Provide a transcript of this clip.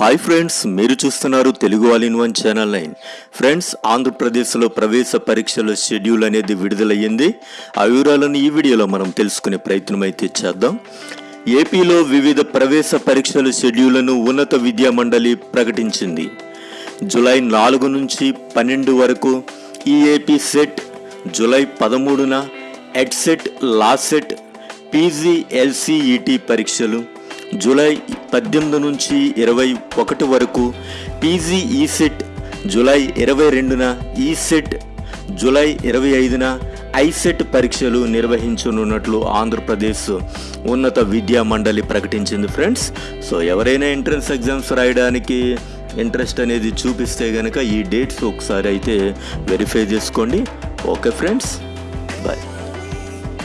Hi friends మీరు చూస్తున్నారు Telugu all in one channel nine friends ఆంధ్రప్రదేశ్లో ప్రవేశ పరీక్షల షెడ్యూల్ అనేది విడుదలయ్యింది. ఆ వివరాలను ఈ వీడియోలో మనం తెలుసుకునే ప్రయత్నం అయితే చేద్దాం. ఏపీలో వివిధ ప్రవేశ పరీక్షల షెడ్యూళ్ళను ఉన్నత విద్యా మండలి ప్రకటించింది. జూలై నాలుగు నుంచి పన్నెండు వరకు ఈఏపీ సెట్ జూలై పదమూడున ఎడ్సెట్ లాసెట్ పీజీఎల్సీఈటీ పరీక్షలు జూలై పద్దెనిమిది నుంచి ఇరవై ఒకటి వరకు పీజీ ఈసెట్ జూలై ఇరవై రెండున e ఈసెట్ జూలై ఇరవై ఐదున ఐసెట్ పరీక్షలు నిర్వహించనున్నట్లు ఆంధ్రప్రదేశ్ ఉన్నత విద్యా మండలి ప్రకటించింది ఫ్రెండ్స్ సో ఎవరైనా ఎంట్రన్స్ ఎగ్జామ్స్ రాయడానికి ఇంట్రెస్ట్ అనేది చూపిస్తే కనుక ఈ డేట్స్ ఒకసారి అయితే వెరిఫై చేసుకోండి. Okay friends bye